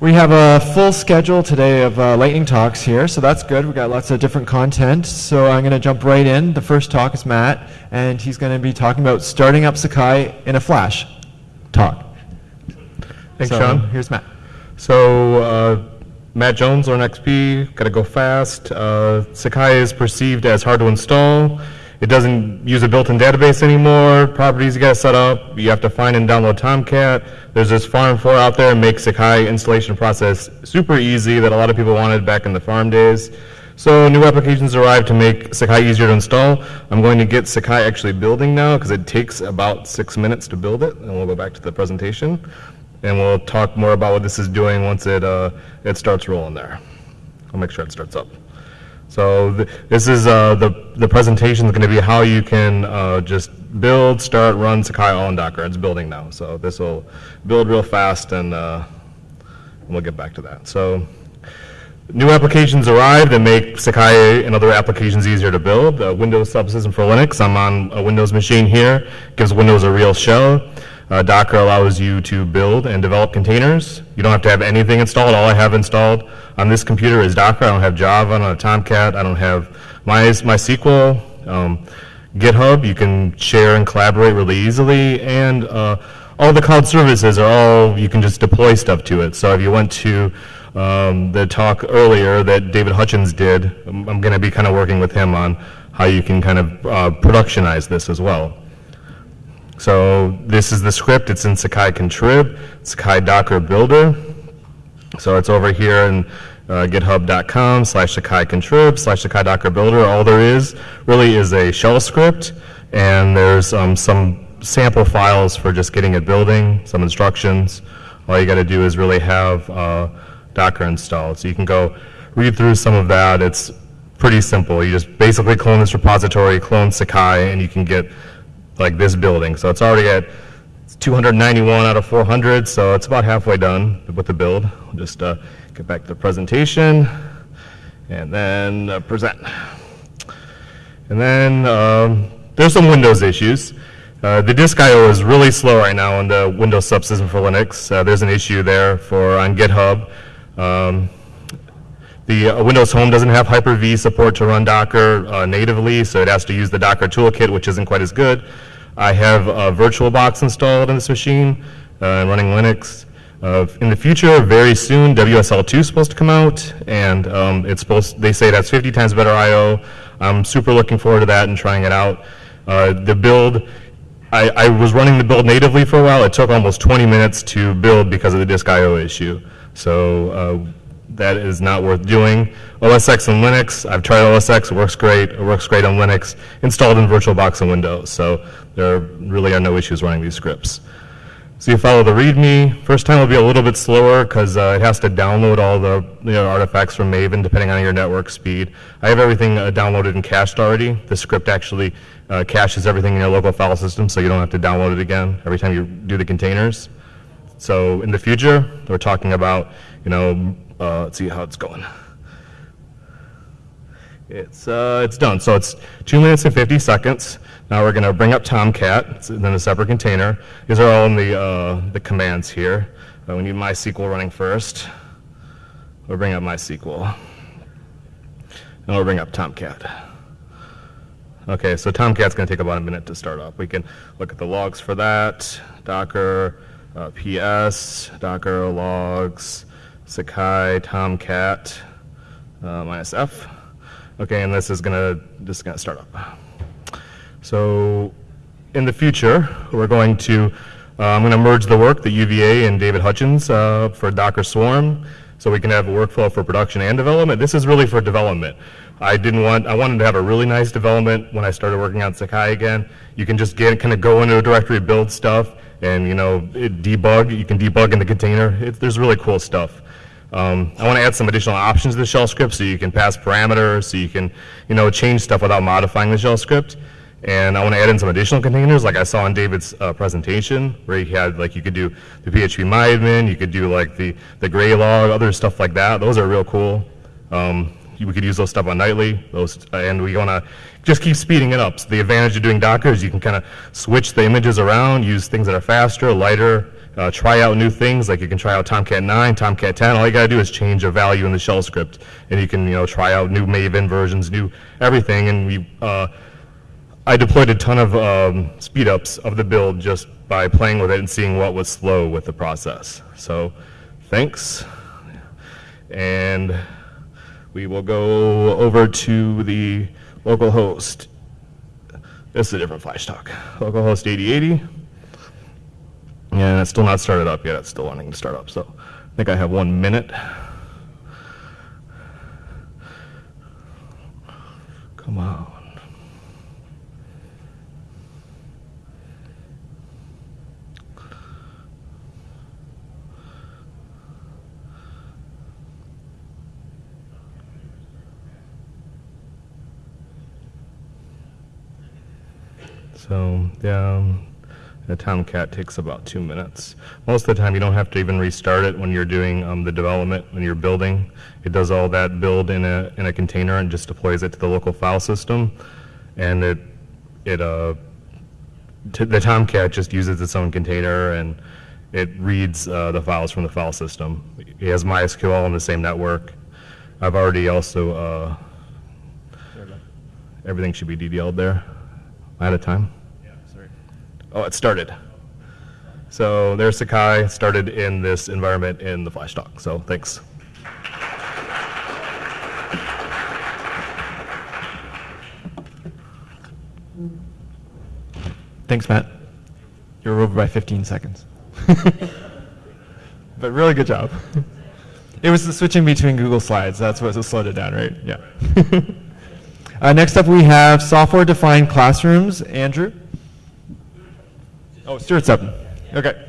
We have a full schedule today of uh, lightning talks here, so that's good. We've got lots of different content. So I'm going to jump right in. The first talk is Matt, and he's going to be talking about starting up Sakai in a flash talk. Thanks, So, Sean. Here's Matt. So, uh, Matt Jones, Learn XP, gotta go fast. Uh, Sakai is perceived as hard to install. It doesn't use a built-in database anymore. Properties you gotta set up. You have to find and download Tomcat. There's this farm 4 out there and make Sakai installation process super easy that a lot of people wanted back in the farm days. So new applications arrived to make Sakai easier to install. I'm going to get Sakai actually building now because it takes about six minutes to build it, and we'll go back to the presentation. And we'll talk more about what this is doing once it, uh, it starts rolling there. I'll make sure it starts up. So th- this is, uh, the, the presentation is going to be how you can uh, just build, start, run Sakai all in Docker. It's building now. So this will build real fast and uh, we'll get back to that. So New applications arrived that make Sakai and other applications easier to build. Uh, Windows subsystem for Linux. I'm on a Windows machine here. Gives Windows a real shell. Uh, Docker allows you to build and develop containers. You don't have to have anything installed. All I have installed on this computer is Docker. I don't have Java. I don't have Tomcat. I don't have My, MySQL. Um, GitHub, you can share and collaborate really easily, and uh, all the cloud services are all, you can just deploy stuff to it. So if you went to um, the talk earlier that David Hutchins did, I'm, I'm going to be kind of working with him on how you can kind of uh, productionize this as well. So this is the script. It's in Sakai Contrib, Sakai Docker Builder. So it's over here in uh, github.com slash Sakai Contrib slash Sakai Docker Builder. All there is really is a shell script, and there's um, some sample files for just getting it building, some instructions. All you got to do is really have uh, Docker installed. So you can go read through some of that. It's pretty simple. You just basically clone this repository, clone Sakai, and you can get like this building. So it's already at 291 out of 400, so it's about halfway done with the build. I'll just uh, get back to the presentation and then uh, present. And then um, there's some Windows issues. Uh, the disk I/O is really slow right now on the Windows subsystem for Linux. Uh, there's an issue there for on GitHub. Um, the uh, Windows Home doesn't have Hyper-V support to run Docker uh, natively, so it has to use the Docker toolkit, which isn't quite as good. I have a VirtualBox installed on this machine uh, running Linux. Uh, in the future, very soon, WSL2 is supposed to come out, and um, it's supposed. They say that's 50 times better I/O. I'm super looking forward to that and trying it out. Uh, the build, I, I was running the build natively for a while. It took almost 20 minutes to build because of the disk I/O issue. So uh, that is not worth doing. OS X and Linux, I've tried OS X, it works great. It works great on Linux, installed in VirtualBox and Windows. So there really are no issues running these scripts. So you follow the README. First time will be a little bit slower because uh, it has to download all the you know, artifacts from Maven depending on your network speed. I have everything uh, downloaded and cached already. The script actually uh, caches everything in your local file system so you don't have to download it again every time you do the containers. So in the future, we're talking about, you know, uh, let's see how it's going. It's, uh, it's done. So it's 2 minutes and 50 seconds. Now we're going to bring up Tomcat, it's in a separate container. These are all in the, uh, the commands here. Uh, we need MySQL running first. We'll bring up MySQL. And we'll bring up Tomcat. Okay, so Tomcat's going to take about a minute to start up. We can look at the logs for that. Docker, uh, PS, Docker logs, Sakai, Tomcat, uh, minus F. Okay, and this is gonna just gonna start up. So in the future, we're going to uh, I'm to merge the work that UVA and David Hutchins uh, for Docker Swarm, so we can have a workflow for production and development. This is really for development. I didn't want I wanted to have a really nice development when I started working on Sakai again. You can just get kind of go into a directory, build stuff, and you know debug. You can debug in the container. It, there's really cool stuff. Um, I want to add some additional options to the shell script so you can pass parameters, so you can, you know, change stuff without modifying the shell script. And I want to add in some additional containers like I saw in David's uh, presentation where he had like you could do the PHP myadmin, you could do like the, the Graylog, other stuff like that. Those are real cool. Um, we could use those stuff on nightly, those, and we want to just keep speeding it up. So the advantage of doing Docker is you can kind of switch the images around, use things that are faster, lighter, uh, try out new things. Like you can try out Tomcat 9, Tomcat 10. All you got to do is change a value in the shell script, and you can you know try out new Maven versions, new everything. And we uh, I deployed a ton of um, speed ups of the build just by playing with it and seeing what was slow with the process. So thanks. And we will go over to the local host. This is a different flash talk. Localhost 8080. And it's still not started up yet. It's still wanting to start up. So I think I have one minute. Come on. So, yeah, um, the Tomcat takes about two minutes. Most of the time, you don't have to even restart it when you're doing um, the development, when you're building. It does all that build in a, in a container and just deploys it to the local file system. And it, it, uh, t- the Tomcat just uses its own container and it reads uh, the files from the file system. It has MySQL on the same network. I've already also, uh, everything should be DDL'd there. Out of time? Oh, it started. So there's Sakai, started in this environment in the flash talk. So thanks. Thanks, Matt. You're over by 15 seconds. but really good job. It was the switching between Google Slides. That's what slowed it down, right? Yeah. uh, next up, we have software-defined classrooms. Andrew? Oh, Stuart's up. Okay.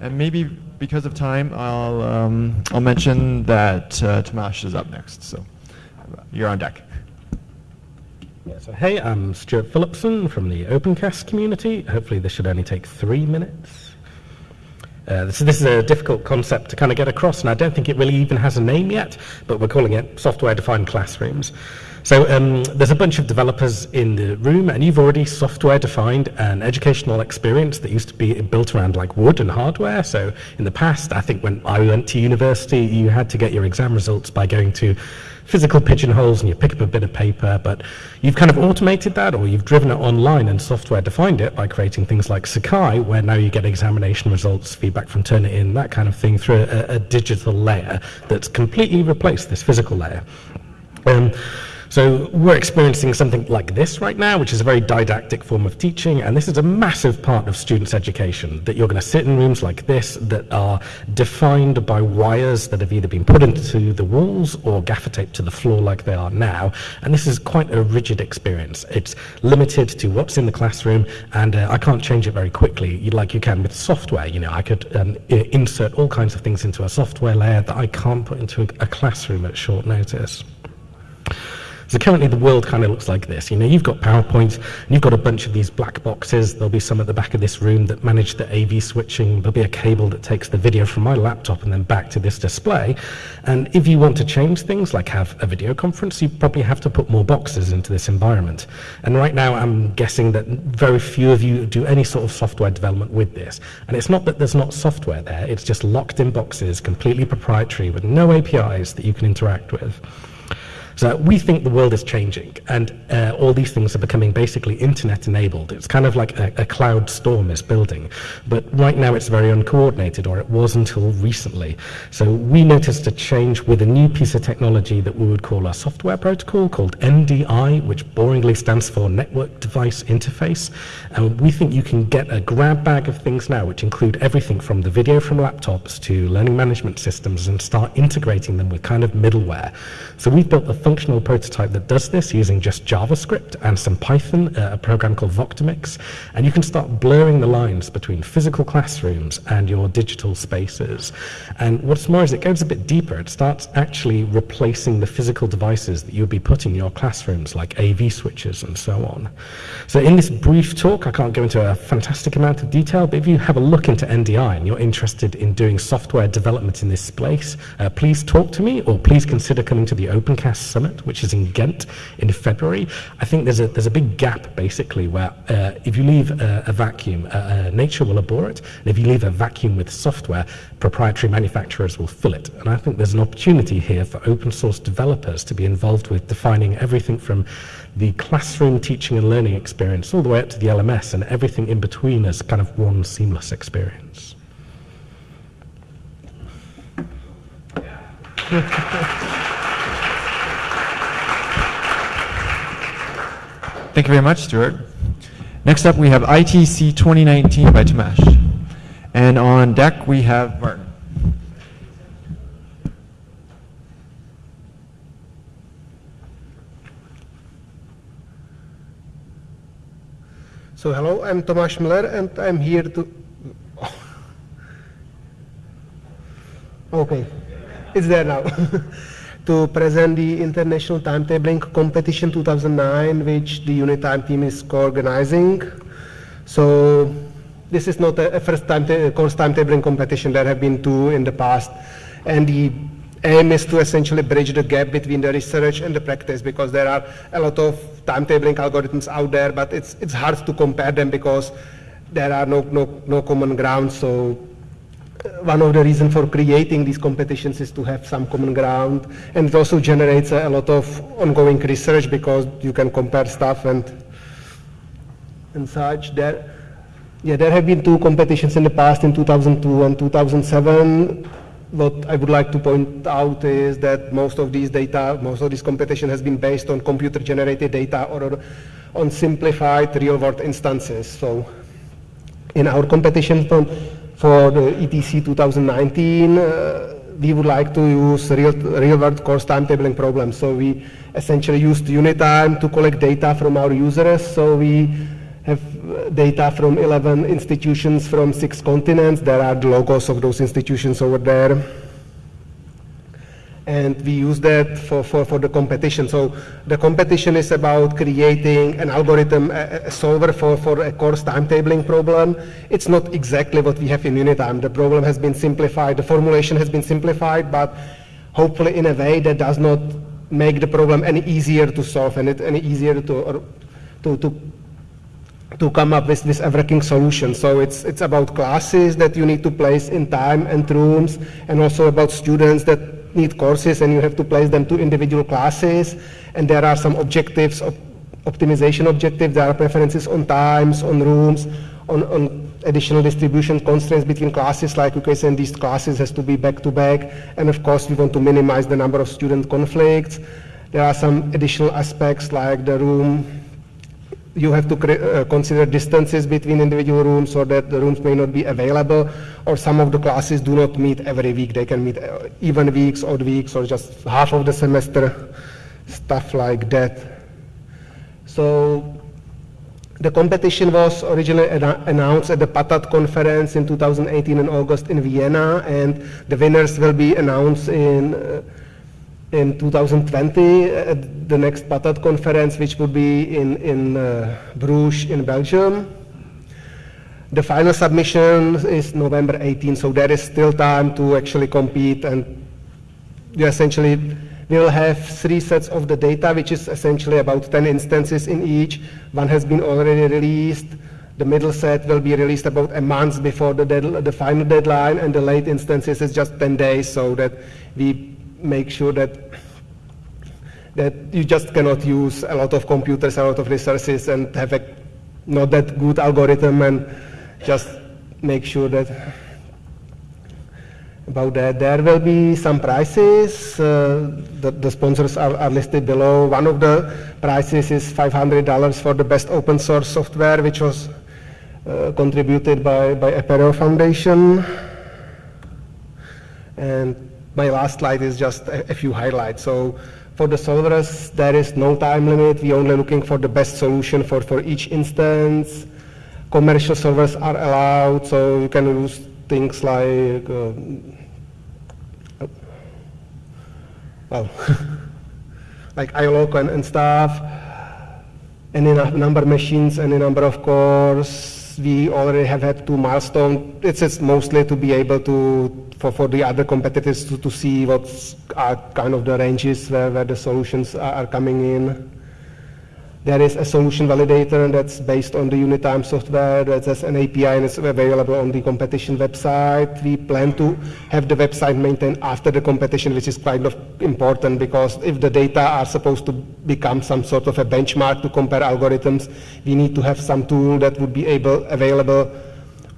And maybe because of time, I'll, um, I'll mention that uh, is up next. So you're on deck. Yeah, so hey, I'm Stuart Phillipson from the OpenCast community. Hopefully this should only take three minutes. Uh, this, this, is a difficult concept to kind of get across, and I don't think it really even has a name yet, but we're calling it software-defined classrooms. So um, there's a bunch of developers in the room, and you've already software-defined an educational experience that used to be built around like wood and hardware. So in the past, I think when I went to university, you had to get your exam results by going to physical pigeonholes and you pick up a bit of paper, but you've kind of automated that or you've driven it online and software defined it by creating things like Sakai, where now you get examination results, feedback from Turnitin, that kind of thing through a, a digital layer that's completely replaced this physical layer. Um, so we're experiencing something like this right now, which is a very didactic form of teaching, and this is a massive part of students' education, that you're going to sit in rooms like this that are defined by wires that have either been put into the walls or gaffer taped to the floor like they are now, and this is quite a rigid experience. It's limited to what's in the classroom, and uh, I can't change it very quickly, like you can with software. You know, I could um, insert all kinds of things into a software layer that I can't put into a, a classroom at short notice. So currently the world kind of looks like this. You know, you've got PowerPoint, and you've got a bunch of these black boxes. There'll be some at the back of this room that manage the AV switching. There'll be a cable that takes the video from my laptop and then back to this display. And if you want to change things, like have a video conference, you probably have to put more boxes into this environment. And right now I'm guessing that very few of you do any sort of software development with this. And it's not that there's not software there, it's just locked in boxes, completely proprietary, with no APIs that you can interact with. So we think the world is changing, and uh, all these things are becoming basically internet enabled. It's kind of like a, a, cloud storm is building, but right now it's very uncoordinated, or it was until recently. So we noticed a change with a new piece of technology that we would call a software protocol called NDI, which boringly stands for Network Device Interface. And we think you can get a grab bag of things now, which include everything from the video from laptops to learning management systems, and start integrating them with kind of middleware. So we've built a functional prototype that does this using just JavaScript and some Python, uh, a program called Voctomix, and you can start blurring the lines between physical classrooms and your digital spaces. And what's more is it goes a bit deeper. It starts actually replacing the physical devices that you would be putting in your classrooms, like AV switches and so on. So in this brief talk, I can't go into a fantastic amount of detail, but if you have a look into NDI and you're interested in doing software development in this space, uh, please talk to me or please consider coming to the OpenCast Summit, which is in Ghent in February. I think there's a, there's a big gap, basically, where uh, if you leave a, a vacuum, uh, uh, nature will abhor it, and if you leave a vacuum with software, proprietary manufacturers will fill it. And I think there's an opportunity here for open source developers to be involved with defining everything from the classroom teaching and learning experience all the way up to the LMS and everything in between as kind of one seamless experience. Thank you very much, Stuart. Next up, we have ITC 2019 by Tamesh. And on deck, we have Martin. So hello, I'm Tomáš Müller and I'm here to... Okay, it's there now. to present the International Timetabling Competition 2009, which the Unitime team is co-organizing. So this is not a, first time course timetabling competition. There have been two in the past. And the aim is to essentially bridge the gap between the research and the practice because there are a lot of timetabling algorithms out there, but it's, it's hard to compare them because there are no, no, no common ground. So one of the reasons for creating these competitions is to have some common ground. And it also generates a, a lot of ongoing research because you can compare stuff and, and such. There, yeah, there have been two competitions in the past in 2002 and 2007 what I would like to point out is that most of these data, most of this competition has been based on computer-generated data or on simplified real-world instances. So in our competition for, for the ITC 2019, uh, we would like to use real, real-world course timetabling problems. So we essentially used Unitime to collect data from our users. So we have data from 11 institutions from six continents. There are the logos of those institutions over there. And we use that for, for, for the competition. So the competition is about creating an algorithm, a, a solver for, for a course timetabling problem. It's not exactly what we have in Unitime. The problem has been simplified, the formulation has been simplified, but hopefully in a way that does not make the problem any easier to solve and it any easier to, to, to to come up with this everything solution. So it's, it's about classes that you need to place in time and rooms, and also about students that need courses and you have to place them to individual classes. And there are some objectives, op optimization objectives, there are preferences on times, on rooms, on, on additional distribution constraints between classes, like can say these classes has to be back to back. And of course, we want to minimize the number of student conflicts. There are some additional aspects like the room you have to uh, consider distances between individual rooms so that the rooms may not be available, or some of the classes do not meet every week. They can meet uh, even weeks, odd weeks, or just half of the semester, stuff like that. So the competition was originally announced at the PATAT conference in 2018 in August in Vienna, and the winners will be announced in uh, in 2020 at the next PATAT conference, which would be in, in uh, Bruges in Belgium. The final submission is November 18, so there is still time to actually compete and you essentially will have three sets of the data, which is essentially about 10 instances in each. One has been already released. The middle set will be released about a month before the, the final deadline, and the late instances is just 10 days, so that we make sure that that you just cannot use a lot of computers, a lot of resources, and have a not that good algorithm, and just make sure that about that. There will be some prices. Uh, the, the, sponsors are, are, listed below. One of the prices is $500 for the best open source software, which was uh, contributed by, by Apereo Foundation. And my last slide is just a, a few highlights. So for the solvers, there is no time limit. We're only looking for the best solution for, for each instance. Commercial solvers are allowed, so you can use things like, uh, well, like ILOG and, and stuff, any number of machines, any number of cores, we already have had two milestones. It's mostly to be able to, for, for the other competitors to, to see what's are kind of the ranges where, where the solutions are, are coming in. There is a solution validator that's based on the Unitime software. That's an API and it's available on the competition website. We plan to have the website maintained after the competition, which is kind of important because if the data are supposed to become some sort of a benchmark to compare algorithms, we need to have some tool that would be able available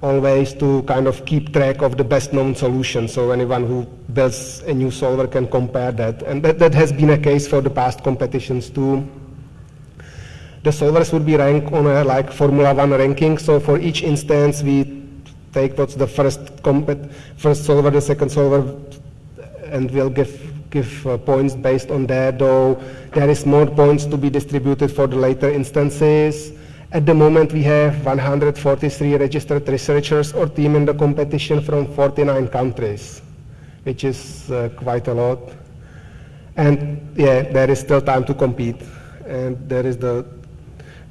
always to kind of keep track of the best known solution. So anyone who builds a new solver can compare that. And that, that has been a case for the past competitions too the solvers would be ranked on a like Formula One ranking. So for each instance, we take what's the first first solver, the second solver, and we'll give give uh, points based on that. Though there is more points to be distributed for the later instances. At the moment, we have 143 registered researchers or team in the competition from 49 countries, which is uh, quite a lot. And yeah, there is still time to compete. And there is the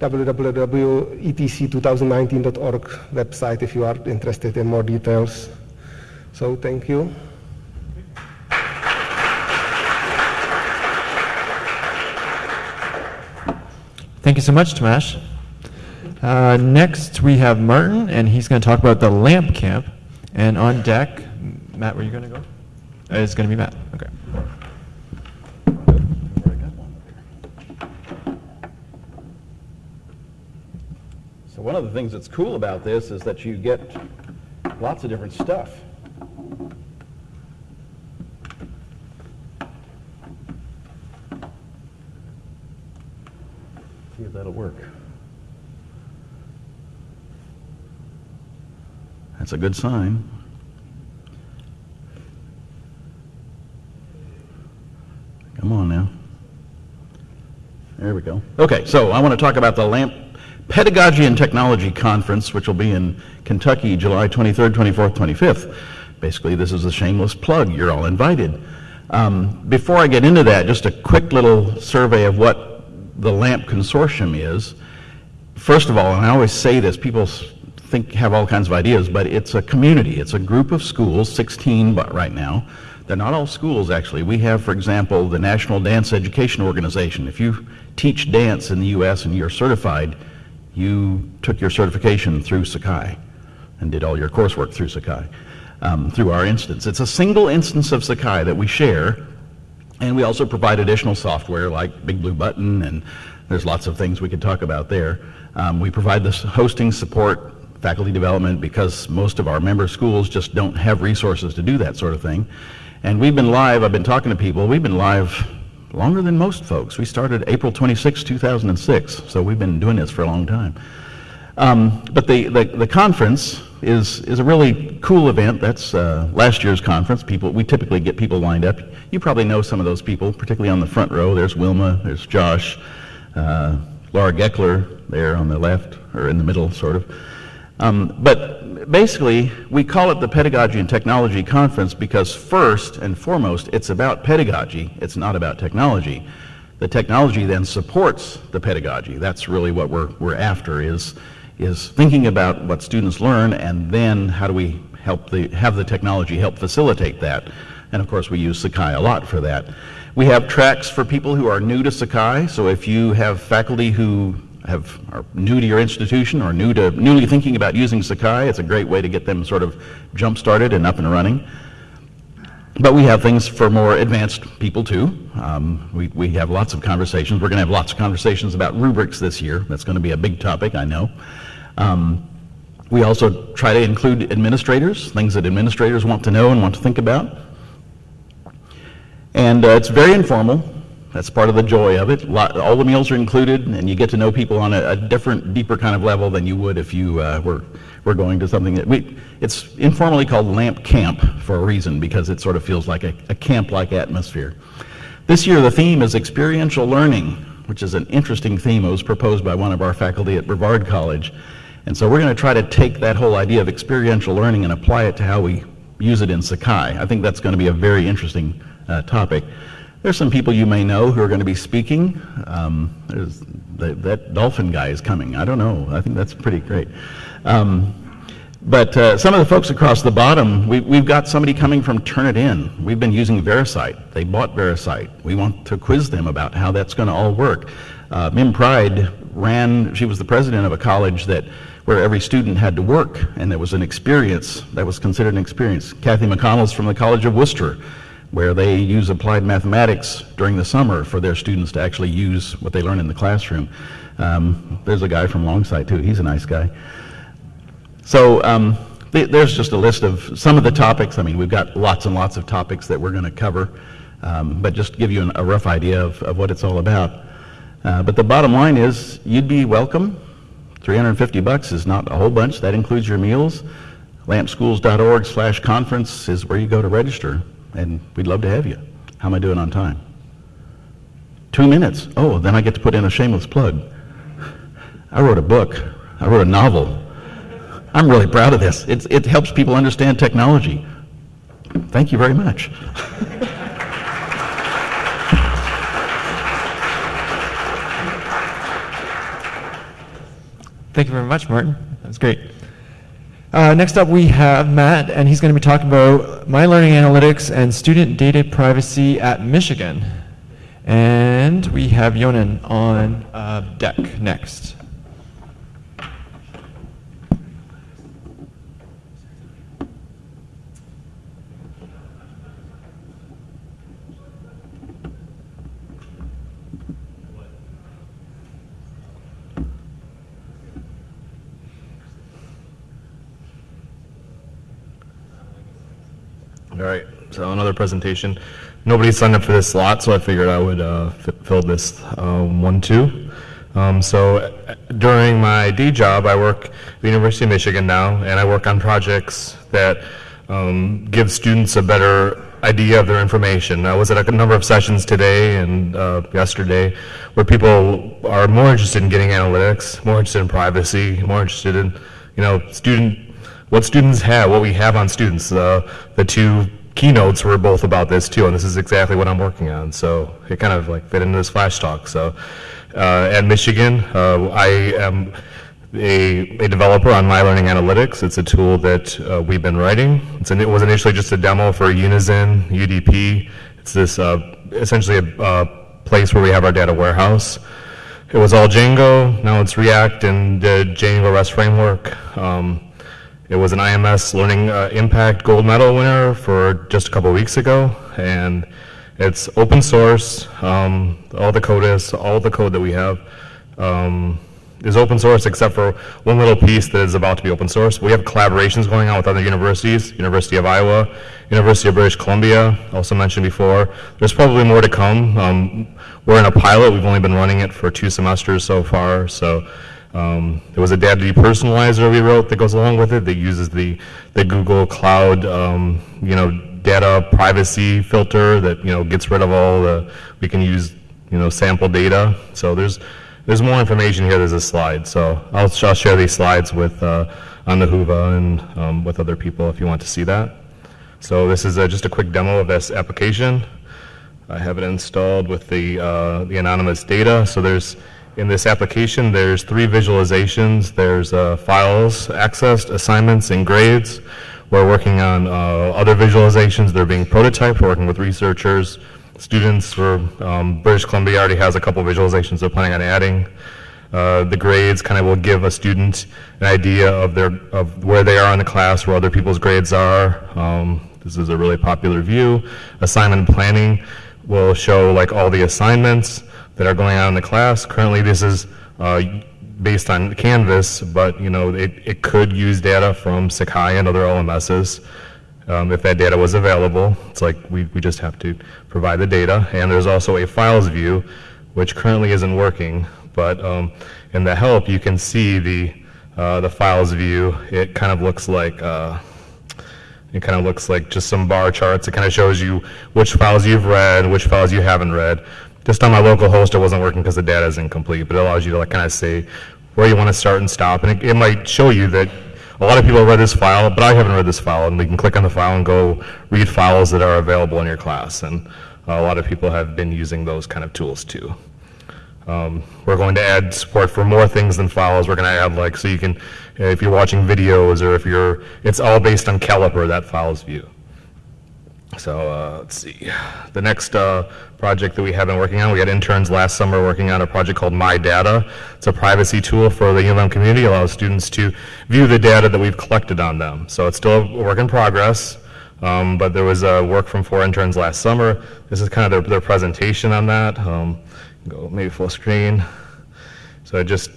www.itc2019.org website if you are interested in more details. So thank you. Thank you so much, Tomáš. Uh, next, we have Martin, and he's going to talk about the LAMP camp. And on deck, Matt, where are you going to go? Uh, it's going to be Matt. Okay. So one of the things that's cool about this is that you get lots of different stuff. See if that'll work. That's a good sign. Come on now. There we go. Okay, so I want to talk about the LAMP Pedagogy and Technology Conference, which will be in Kentucky, July 23rd, 24th, 25th. Basically, this is a shameless plug. You're all invited. Um, before I get into that, just a quick little survey of what the LAMP Consortium is. First of all, and I always say this, people think have all kinds of ideas, but it's a community. It's a group of schools, 16 but right now. They're not all schools, actually. We have, for example, the National Dance Education Organization. If you teach dance in the U.S. and you're certified, you took your certification through Sakai and did all your coursework through Sakai, um, through our instance. It's a single instance of Sakai that we share, and we also provide additional software like Big Blue Button, and there's lots of things we could talk about there. Um, we provide the hosting support, faculty development, because most of our member schools just don't have resources to do that sort of thing. And we've been live, I've been talking to people, we've been live longer than most folks. We started April 26, 2006, so we've been doing this for a long time. Um, but the, the, the, conference is, is a really cool event. That's uh, last year's conference. People, we typically get people lined up. You probably know some of those people, particularly on the front row. There's Wilma, there's Josh, uh, Laura Geckler there on the left, or in the middle, sort of. Um, but basically, we call it the Pedagogy and Technology Conference because first and foremost, it's about pedagogy. It's not about technology. The technology then supports the pedagogy. That's really what we're, we're after is, is thinking about what students learn and then how do we help the, have the technology help facilitate that. And of course, we use Sakai a lot for that. We have tracks for people who are new to Sakai. So if you have faculty who have, are new to your institution or new to, newly thinking about using Sakai, it's a great way to get them sort of jump started and up and running. But we have things for more advanced people too. Um, we, we have lots of conversations. We're going to have lots of conversations about rubrics this year. That's going to be a big topic, I know. Um, we also try to include administrators, things that administrators want to know and want to think about. And uh, it's very informal. That's part of the joy of it. all the meals are included, and you get to know people on a, a different, deeper kind of level than you would if you uh, were, were going to something that we, it's informally called Lamp Camp for a reason, because it sort of feels like a, a camp-like atmosphere. This year the theme is experiential learning, which is an interesting theme. It was proposed by one of our faculty at Brevard College. And so we're going to try to take that whole idea of experiential learning and apply it to how we use it in Sakai. I think that's going to be a very interesting uh, topic. There's some people you may know who are going to be speaking. Um, the, that dolphin guy is coming. I don't know. I think that's pretty great. Um, but uh, some of the folks across the bottom, we, we've got somebody coming from Turnitin. We've been using VeriCite. They bought VeriCite. We want to quiz them about how that's going to all work. Uh, Mim Pride ran, she was the president of a college that where every student had to work, and there was an experience that was considered an experience. Kathy McConnell's from the College of Wooster, where they use applied mathematics during the summer for their students to actually use what they learn in the classroom. Um, there's a guy from Longsight too. He's a nice guy. So um, th there's just a list of some of the topics. I mean, we've got lots and lots of topics that we're going to cover, um, but just to give you an, a rough idea of, of what it's all about. Uh, but the bottom line is you'd be welcome. 350 bucks is not a whole bunch. That includes your meals. lampschools.org slash conference is where you go to register, and we'd love to have you. How am I doing on time? Two minutes. Oh, then I get to put in a shameless plug. I wrote a book. I wrote a novel. I'm really proud of this. It's, it helps people understand technology. Thank you very much. Thank you very much, Martin. That was great. Uh, next up, we have Matt, and he's going to be talking about My Learning Analytics and student data privacy at Michigan. And we have Yonan on uh, deck next. All right, so another presentation. Nobody signed up for this slot, so I figured I would uh, fill this uh, one too. Um, so during my D job, I work at the University of Michigan now, and I work on projects that um, give students a better idea of their information. I was at a number of sessions today and uh, yesterday where people are more interested in getting analytics, more interested in privacy, more interested in, you know, student what students have, what we have on students. Uh, the two keynotes were both about this too, and this is exactly what I'm working on. So it kind of like fit into this flash talk. So uh, at Michigan, uh, I am a, a, developer on My Learning Analytics. It's a tool that uh, we've been writing. An, it was initially just a demo for Unizin, UDP. It's this uh, essentially a uh, place where we have our data warehouse. It was all Django, now it's React and the Django REST framework. Um, it was an IMS Learning uh, Impact Gold Medal winner for just a couple weeks ago, and it's open source. Um, all the code is, all the code that we have um, is open source except for one little piece that is about to be open source. We have collaborations going on with other universities, University of Iowa, University of British Columbia, also mentioned before. There's probably more to come. Um, we're in a pilot. We've only been running it for two semesters so far, so um, there was a data depersonalizer we wrote that goes along with it that uses the, the Google Cloud, um, you know, data privacy filter that, you know, gets rid of all the, we can use, you know, sample data. So there's, there's more information here. There's a slide. So I'll, I'll share these slides with, uh, on the Whova and um, with other people if you want to see that. So this is a, just a quick demo of this application. I have it installed with the, uh, the anonymous data. So there's, in this application, there's three visualizations. There's uh, files accessed, assignments, and grades. We're working on uh, other visualizations. They're being prototyped. We're working with researchers, students. For um, British Columbia already has a couple visualizations they're planning on adding. Uh, the grades kind of will give a student an idea of their of where they are in the class, where other people's grades are. Um, this is a really popular view. Assignment planning will show like all the assignments that are going on in the class. Currently, this is uh, based on Canvas, but you know it, it could use data from Sakai and other OMSs um, if that data was available. It's like we, we just have to provide the data. And there's also a files view, which currently isn't working, but um, in the help you can see the, uh, the files view. It kind of looks like uh, it kind of looks like just some bar charts. It kind of shows you which files you've read, which files you haven't read. Just on my local host, it wasn't working because the data is incomplete, but it allows you to like kind of say where you want to start and stop. And it, it might show you that a lot of people read this file, but I haven't read this file, and we can click on the file and go read files that are available in your class. And a lot of people have been using those kind of tools too. Um, we're going to add support for more things than files. We're going to add like, so you can, if you're watching videos or if you're, it's all based on Caliper, that files view. So uh, let's see. The next uh, project that we have been working on, we had interns last summer working on a project called My Data. It's a privacy tool for the ULM community, allows students to view the data that we've collected on them. So it's still a work in progress, um, but there was uh, work from four interns last summer. This is kind of their, their presentation on that. Um, go maybe full screen. So it just,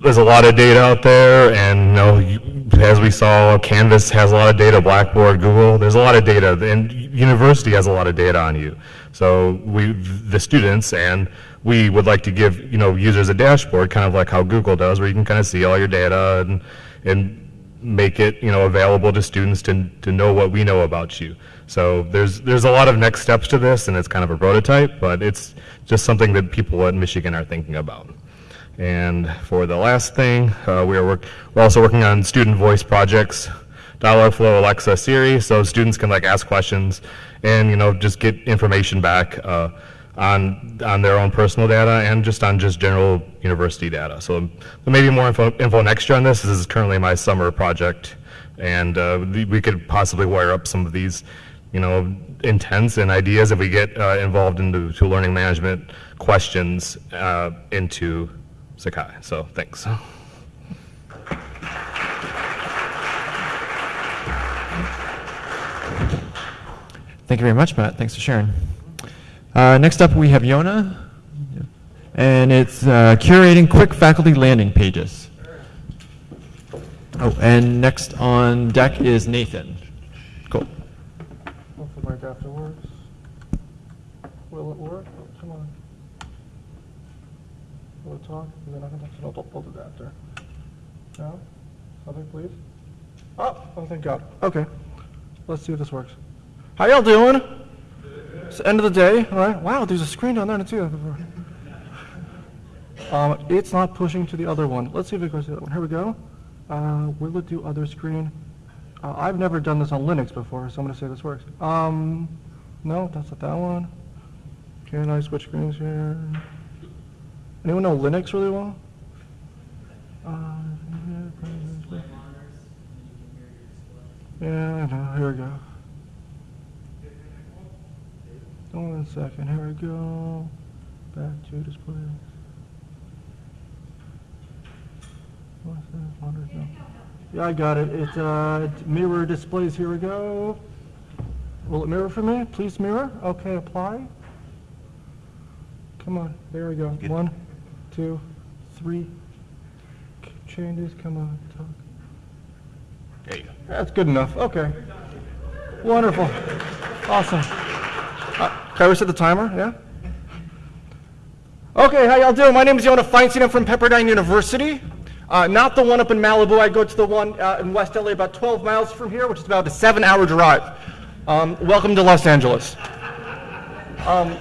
there's a lot of data out there, and you know, as we saw, Canvas has a lot of data, Blackboard, Google, there's a lot of data, and university has a lot of data on you. So we, the students, and we would like to give, you know, users a dashboard, kind of like how Google does, where you can kind of see all your data and, and make it, you know, available to students to, to know what we know about you. So there's, there's a lot of next steps to this, and it's kind of a prototype, but it's just something that people at Michigan are thinking about. And for the last thing, uh, we are work, we're also working on student voice projects, Dialogflow, Alexa, Siri, so students can like ask questions and you know just get information back uh, on on their own personal data and just on just general university data. So there may be more info, info next year on this. This is currently my summer project, and uh, we we could possibly wire up some of these, you know, intents and ideas if we get uh, involved into to learning management questions uh, into Sakai. So thanks. Thank you very much, Matt. Thanks for sharing. Uh, next up, we have Yona, and it's uh, curating quick faculty landing pages. Oh, and next on deck is Nathan. Cool. Hopefully my adapter works. Will it work? Oh, Come on. Will it talk? And then I can have to old adapter. No? Something, please? Oh, oh, thank God. Okay. Let's see if this works. How y'all doing? It's the end of the day, all right? Wow, there's a screen down there too. Um, it's not pushing to the other one. Let's see if it goes to the other one. Here we go. Uh, will it do other screen? Uh, I've never done this on Linux before, so I'm going to say this works. Um, no, that's not that one. Can I switch screens here? Anyone know Linux really well? Uh, yeah, I know. Here we go. One second. Here we go. Back to display. What's. Yeah, I got it. It, uh, it mirror displays. Here we go. Will it mirror for me? Please mirror. Okay, apply. Come on. There we go. One, two, three. Changes. Come on. Talk. There you go. That's good enough. Okay. Wonderful. Awesome. Uh, can I reset the timer? Yeah? Okay, how y'all doing? My name is Yona Feinstein. I'm from Pepperdine University. Uh, not the one up in Malibu. I go to the one uh, in West LA about 12 miles from here, which is about a seven hour drive. Um, welcome to Los Angeles. Um,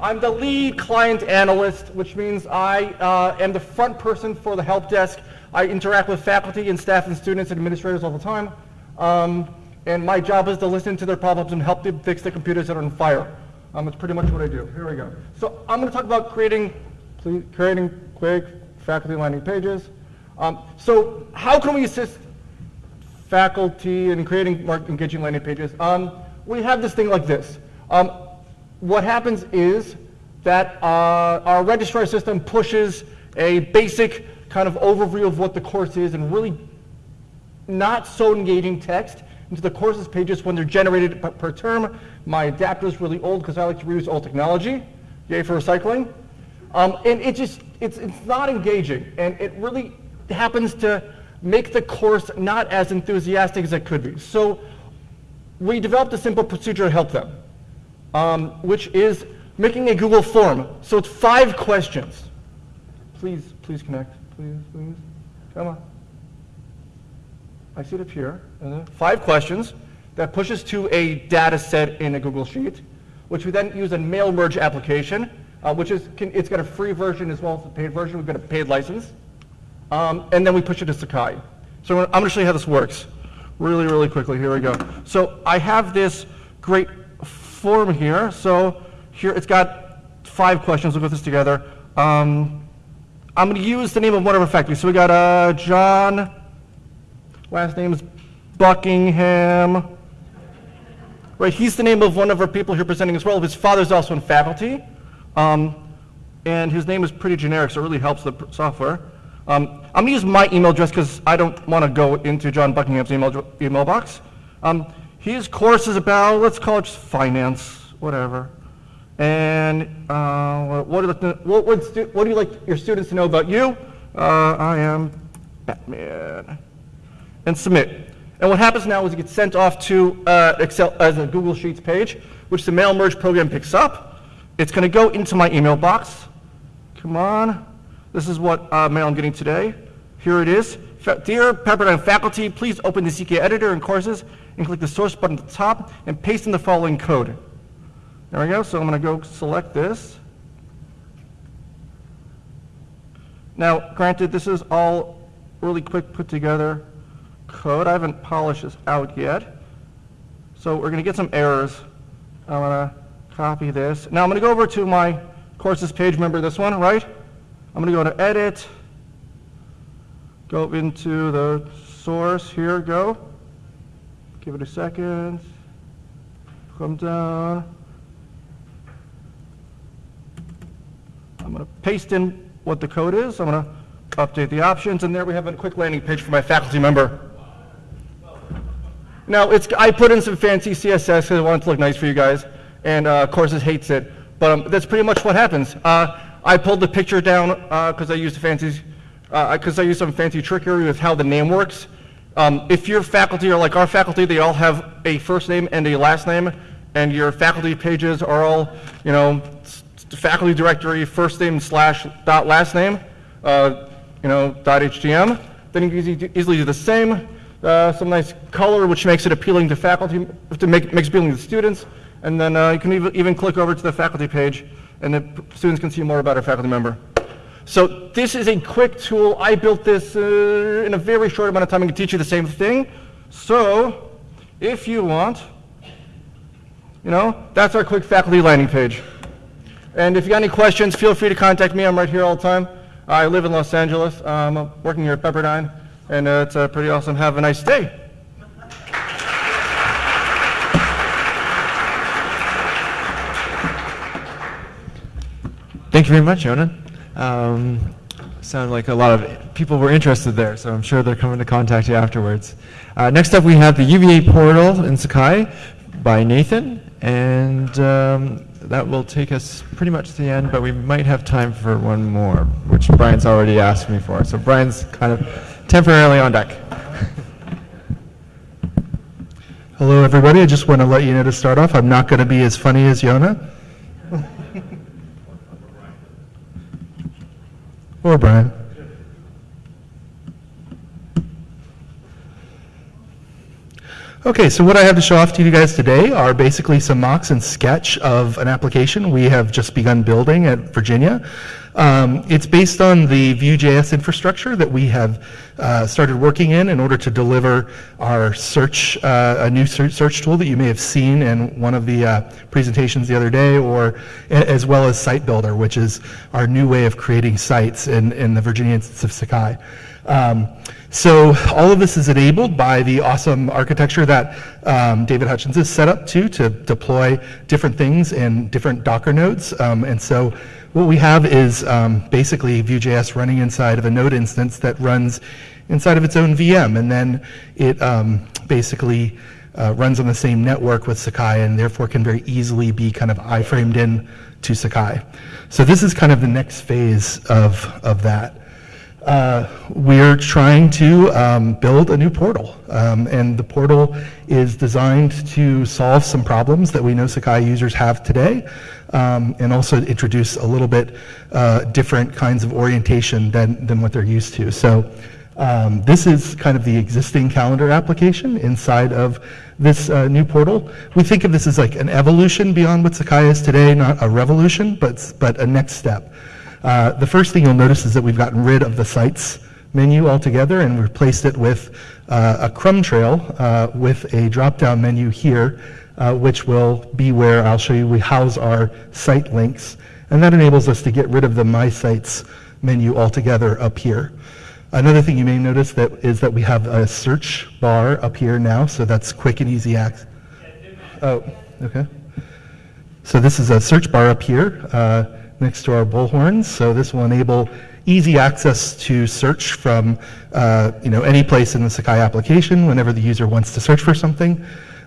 I'm the lead client analyst, which means I uh, am the front person for the help desk. I interact with faculty and staff and students and administrators all the time. Um, and my job is to listen to their problems and help them fix the computers that are on fire. Um, that's pretty much what I do. Here we go. So I'm going to talk about creating, please, creating quick faculty landing pages. Um, so how can we assist faculty in creating more engaging landing pages? Um, we have this thing like this. Um, what happens is that uh, our registrar system pushes a basic kind of overview of what the course is and really not so engaging text into the courses pages when they're generated per term. My adapter is really old because I like to reuse old technology. Yay for recycling. Um, and it just, it's, it's not engaging. And it really happens to make the course not as enthusiastic as it could be. So we developed a simple procedure to help them, um, which is making a Google form. So it's five questions. Please, please connect. Please, please. Come on. I see it up here. Five questions that pushes to a data set in a Google Sheet, which we then use a mail merge application, uh, which is, can, it's got a free version as well as a paid version. We've got a paid license. Um, and then we push it to Sakai. So I'm going to show you how this works really, really quickly. Here we go. So I have this great form here. So here it's got five questions. We'll go through this together. Um, I'm going to use the name of one of our faculty. So we got uh, John, last name is Buckingham. Right, he's the name of one of our people here presenting as well. His father's also in faculty. Um, and his name is pretty generic, so it really helps the software. Um, I'm going to use my email address because I don't want to go into John Buckingham's email, email box. Um, his course is about, let's call it just finance, whatever. And uh, what, do you like what, what, what, do you like your students to know about you? Uh, I am Batman. And submit. And what happens now is it gets sent off to uh, Excel as a Google Sheets page, which the mail merge program picks up. It's going to go into my email box. Come on. This is what uh, mail I'm getting today. Here it is. Dear Pepperdine faculty, please open the CK editor and courses and click the source button at the top and paste in the following code. There we go. So I'm going to go select this. Now, granted, this is all really quick put together code. I haven't polished this out yet. So we're going to get some errors. I'm going to copy this. Now I'm going to go over to my courses page. Remember this one, right? I'm going to go to edit, go into the source. Here, go. Give it a second. Come down. I'm going to paste in what the code is. I'm going to update the options, and there we have a quick landing page for my faculty member. Now, it's, I put in some fancy CSS because I want it to look nice for you guys, and uh, Courses hates it, but um, that's pretty much what happens. Uh, I pulled the picture down because uh, I used fancy, because uh, I used some fancy trickery with how the name works. Um, if your faculty are like our faculty, they all have a first name and a last name, and your faculty pages are all, you know, faculty directory, first name slash dot last name, uh, you know, dot HTM. Then you can easily do the same. Uh, some nice color, which makes it appealing to faculty, to make makes appealing to students. And then uh, you can even, even click over to the faculty page, and the students can see more about our faculty member. So this is a quick tool. I built this uh, in a very short amount of time. I can teach you the same thing. So if you want, you know, that's our quick faculty landing page. And if you got any questions, feel free to contact me. I'm right here all the time. I live in Los Angeles. I'm working here at Pepperdine, and uh, it's uh, pretty awesome. Have a nice day. Thank you very much, Yonan. Um, sounded like a lot of people were interested there, so I'm sure they're coming to contact you afterwards. Uh, next up, we have the UVA portal in Sakai by Nathan, and um, that will take us pretty much to the end, but we might have time for one more, which Brian's already asked me for. So Brian's kind of temporarily on deck. Hello, everybody. I just want to let you know to start off, I'm not going to be as funny as Yona. or Brian. Okay, so what I have to show off to you guys today are basically some mocks and sketch of an application we have just begun building at Virginia. Um, it's based on the Vue.js infrastructure that we have uh, started working in in order to deliver our search, uh, a new search, tool that you may have seen in one of the uh, presentations the other day, or as well as Site Builder, which is our new way of creating sites in, in the Virginia instance of Sakai. Um, so all of this is enabled by the awesome architecture that um, David Hutchins has set up to, to deploy different things in different Docker nodes. Um, and so what we have is um, basically Vue.js running inside of a node instance that runs inside of its own VM. And then it um, basically uh, runs on the same network with Sakai and therefore can very easily be kind of iframed in to Sakai. So this is kind of the next phase of, of that. Uh, we're trying to um, build a new portal. Um, and the portal is designed to solve some problems that we know Sakai users have today, um, and also introduce a little bit uh, different kinds of orientation than, than what they're used to. So um, this is kind of the existing calendar application inside of this uh, new portal. We think of this as like an evolution beyond what Sakai is today, not a revolution, but, but a next step. Uh, the first thing you'll notice is that we've gotten rid of the sites menu altogether and replaced it with uh, a crumb trail uh, with a drop-down menu here uh, which will be where I'll show you we house our site links. And that enables us to get rid of the My Sites menu altogether up here. Another thing you may notice that is that we have a search bar up here now, so that's quick and easy access. Oh, okay. So this is a search bar up here uh, next to our bullhorns. So this will enable easy access to search from uh, you know any place in the Sakai application whenever the user wants to search for something.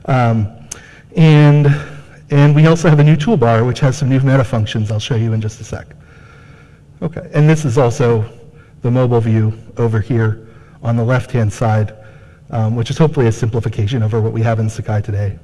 Um, and and we also have a new toolbar which has some new meta functions I'll show you in just a sec. Okay, and this is also the mobile view over here on the left-hand side, um, which is hopefully a simplification over what we have in Sakai today.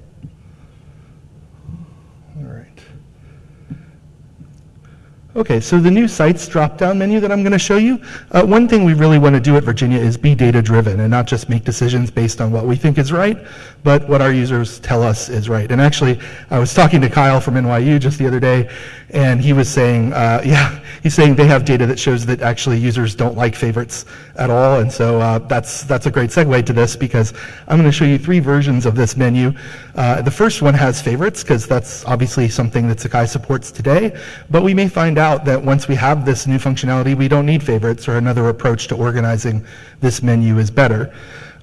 Okay, so the new sites drop-down menu that I'm going to show you, uh, one thing we really want to do at Virginia is be data-driven and not just make decisions based on what we think is right, but what our users tell us is right. And actually, I was talking to Kyle from NYU just the other day, and he was saying, uh, yeah, he's saying they have data that shows that actually users don't like favorites at all, and so uh, that's, that's a great segue to this because I'm going to show you three versions of this menu. Uh, the first one has favorites because that's obviously something that Sakai supports today, but we may find that once we have this new functionality, we don't need favorites or another approach to organizing this menu is better.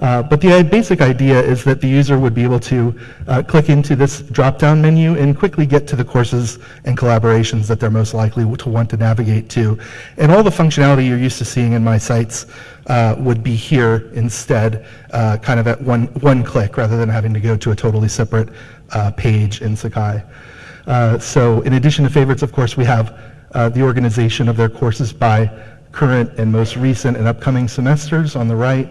Uh, but the basic idea is that the user would be able to uh, click into this drop-down menu and quickly get to the courses and collaborations that they're most likely to want to navigate to. And all the functionality you're used to seeing in my sites uh, would be here instead, uh, kind of at one, one click rather than having to go to a totally separate uh, page in Sakai. Uh, so in addition to favorites, of course, we have the organization of their courses by current and most recent and upcoming semesters on the right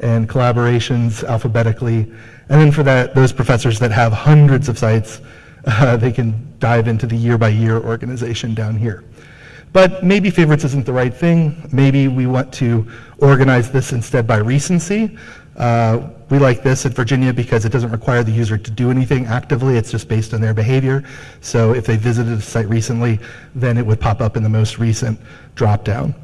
and collaborations alphabetically. And then for that, those professors that have hundreds of sites, uh, they can dive into the year-by-year organization down here. But maybe favorites isn't the right thing. Maybe we want to organize this instead by recency. Uh, we like this at Virginia because it doesn't require the user to do anything actively. It's just based on their behavior. So if they visited a site recently, then it would pop up in the most recent dropdown.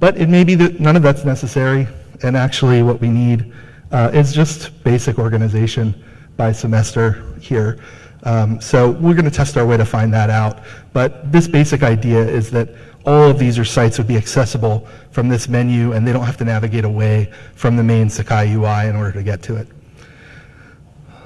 But it may be that none of that's necessary and actually what we need uh, is just basic organization by semester here. Um, so we're going to test our way to find that out. But this basic idea is that all of these are sites would be accessible from this menu and they don't have to navigate away from the main Sakai UI in order to get to it.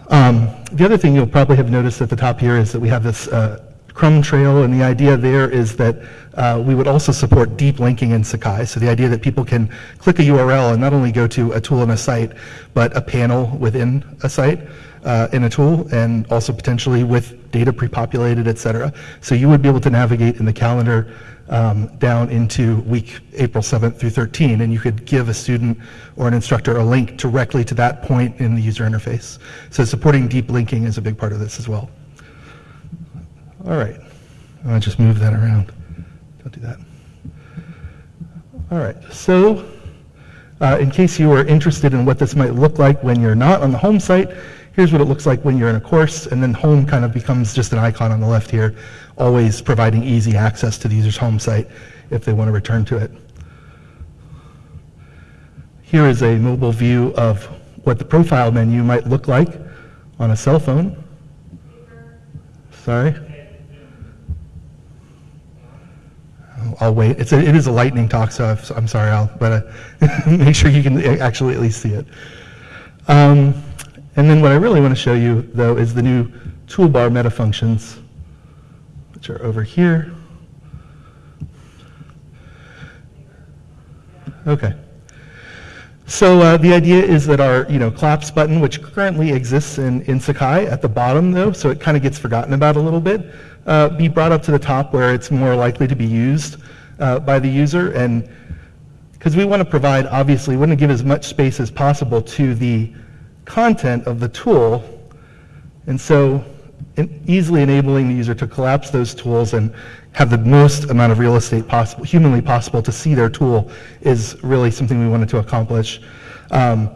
Um, the other thing you'll probably have noticed at the top here is that we have this uh, Crumb trail, and the idea there is that uh, we would also support deep linking in Sakai. So the idea that people can click a URL and not only go to a tool in a site, but a panel within a site uh, in a tool, and also potentially with data pre-populated, et cetera. So you would be able to navigate in the calendar um, down into week April 7th through 13, and you could give a student or an instructor a link directly to that point in the user interface. So supporting deep linking is a big part of this as well. All right. I'll just move that around. Don't do that. All right. So uh, in case you are interested in what this might look like when you're not on the home site, here's what it looks like when you're in a course, and then home kind of becomes just an icon on the left here, always providing easy access to the user's home site if they want to return to it. Here is a mobile view of what the profile menu might look like on a cell phone. Sorry? I'll wait. It's a, it is a lightning talk, so I'm sorry, I'll, but uh, make sure you can actually at least see it. Um, and then what I really want to show you, though, is the new toolbar meta functions, which are over here. Okay. So uh, the idea is that our you know, claps button, which currently exists in, in Sakai at the bottom, though, so it kind of gets forgotten about a little bit, uh, be brought up to the top where it's more likely to be used uh, by the user. And because we want to provide, obviously, we want to give as much space as possible to the content of the tool. And so easily enabling the user to collapse those tools and have the most amount of real estate possible, humanly possible to see their tool is really something we wanted to accomplish. Um,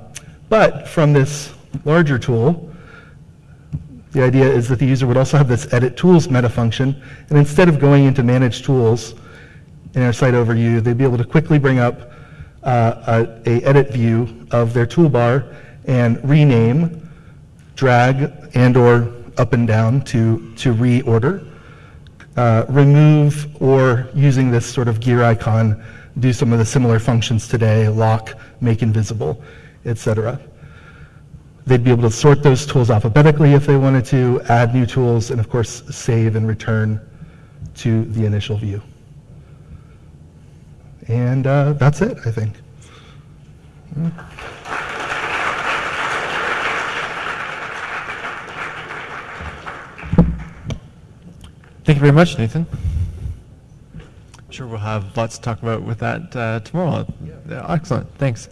but from this larger tool, the idea is that the user would also have this edit tools meta function, and instead of going into manage tools in our site overview, they'd be able to quickly bring up uh, a, a, edit view of their toolbar and rename, drag, and or up and down to, to reorder. Uh, remove or using this sort of gear icon, do some of the similar functions today, lock, make invisible, etc. They'd be able to sort those tools alphabetically if they wanted to, add new tools, and of course, save and return to the initial view. And uh, that's it, I think. Thank you very much, Nathan. I'm sure we'll have lots to talk about with that uh, tomorrow. Yeah, excellent, thanks.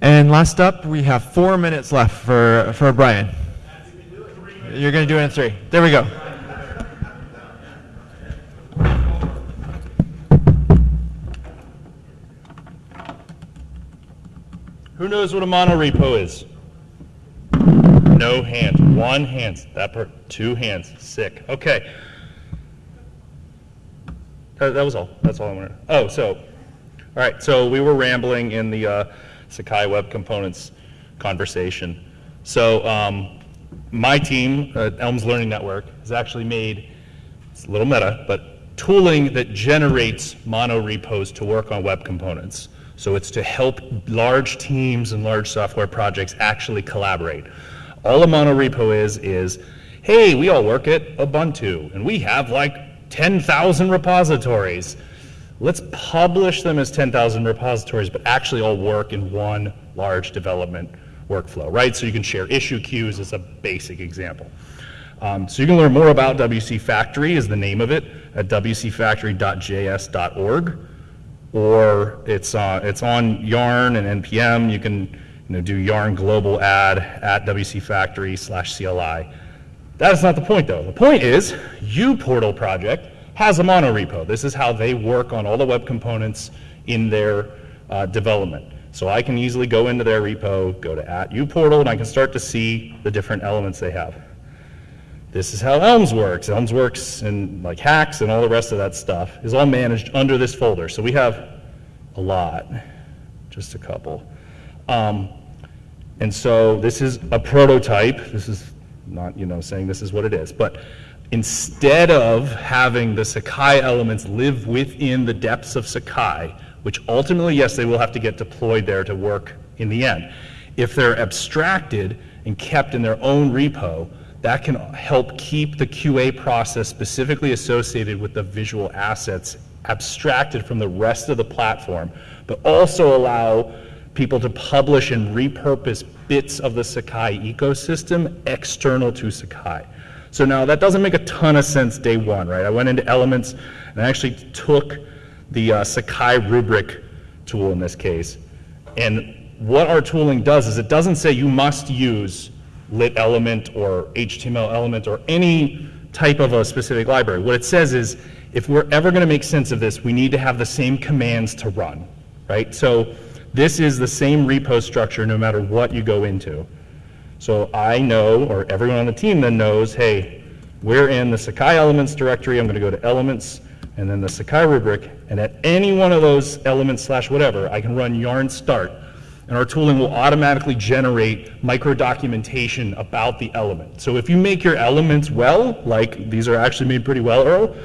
And last up, we have four minutes left for, for Brian. You're going to do it in three. There we go. Who knows what a monorepo is? No hands. One hand. That per two hands. Sick. Okay. That, that was all. That's all I wanted. Oh, so, all right. So we were rambling in the uh, Sakai Web Components conversation. So um, my team Elms Learning Network has actually made, it's a little meta, but tooling that generates mono repos to work on web components. So it's to help large teams and large software projects actually collaborate. All a monorepo is, is, hey, we all work at Ubuntu, and we have like 10,000 repositories. Let's publish them as 10,000 repositories, but actually all work in one large development workflow, right? So you can share issue queues as a basic example. Um, so you can learn more about WC Factory is the name of it at wcfactory.js.org or it's, uh, it's on Yarn and NPM. You can you know, do Yarn global add at WC Factory slash CLI. That is not the point though. The point is uPortal project has a monorepo. This is how they work on all the web components in their uh, development. So I can easily go into their repo, go to at uPortal, and I can start to see the different elements they have. This is how Elms works. Elms works and like HAX and all the rest of that stuff is all managed under this folder. So we have a lot, just a couple. Um, and so this is a prototype. This is not, you know, saying this is what it is, but instead of having the Sakai elements live within the depths of Sakai, which ultimately, yes, they will have to get deployed there to work in the end. If they're abstracted and kept in their own repo, that can help keep the QA process specifically associated with the visual assets abstracted from the rest of the platform, but also allow people to publish and repurpose bits of the Sakai ecosystem external to Sakai. So now that doesn't make a ton of sense day one, right? I went into Elements and I actually took the uh, Sakai rubric tool in this case. And what our tooling does is it doesn't say you must use lit element or HTML element or any type of a specific library. What it says is, if we're ever going to make sense of this, we need to have the same commands to run, right? So this is the same repo structure no matter what you go into. So I know, or everyone on the team then knows, hey, we're in the Sakai elements directory. I'm going to go to elements and then the Sakai rubric. And at any one of those elements slash whatever, I can run yarn start and our tooling will automatically generate micro documentation about the element. So if you make your elements well, like these are actually made pretty well, Earl,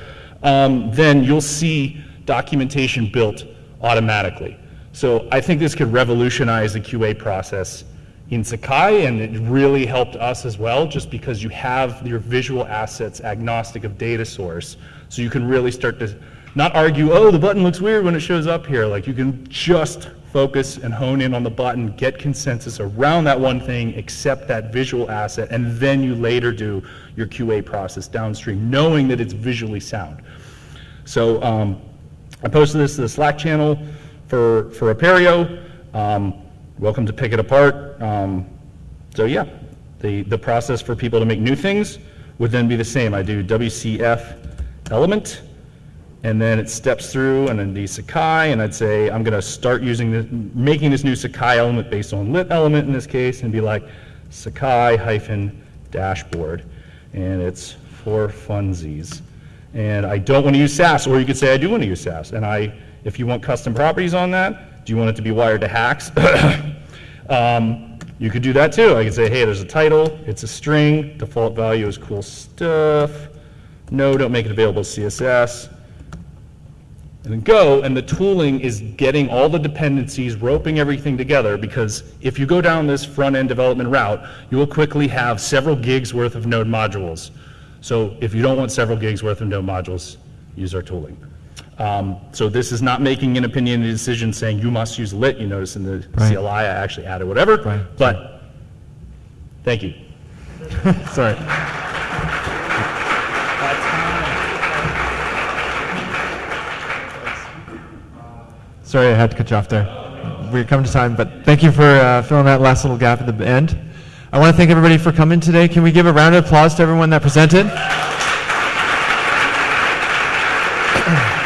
um, then you'll see documentation built automatically. So I think this could revolutionize the QA process in Sakai, and it really helped us as well, just because you have your visual assets agnostic of data source. So you can really start to not argue, oh, the button looks weird when it shows up here. Like you can just focus and hone in on the button, get consensus around that one thing, accept that visual asset, and then you later do your QA process downstream, knowing that it's visually sound. So um, I posted this to the Slack channel for, for Apereo. Um, welcome to pick it apart. Um, so yeah, the, the process for people to make new things would then be the same. I do WCF element, and then it steps through and then the Sakai, and I'd say I'm gonna start using this, making this new Sakai element based on lit element in this case, and be like Sakai hyphen dashboard, and it's for funsies. And I don't want to use Sass, or you could say I do want to use Sass. And I, if you want custom properties on that, do you want it to be wired to HAX? um, You could do that too. I could say, hey, there's a title, it's a string, default value is cool stuff. No, don't make it available to CSS. And then go, and the tooling is getting all the dependencies, roping everything together, because if you go down this front-end development route, you will quickly have several gigs worth of node modules. So if you don't want several gigs worth of node modules, use our tooling. Um, So this is not making an opinionated decision saying you must use lit. You notice in the Right. CLI, I actually added whatever. Right. But, thank you. Sorry. Sorry, I had to cut you off there. We're coming to time, but thank you for uh, filling that last little gap at the end. I want to thank everybody for coming today. Can we give a round of applause to everyone that presented?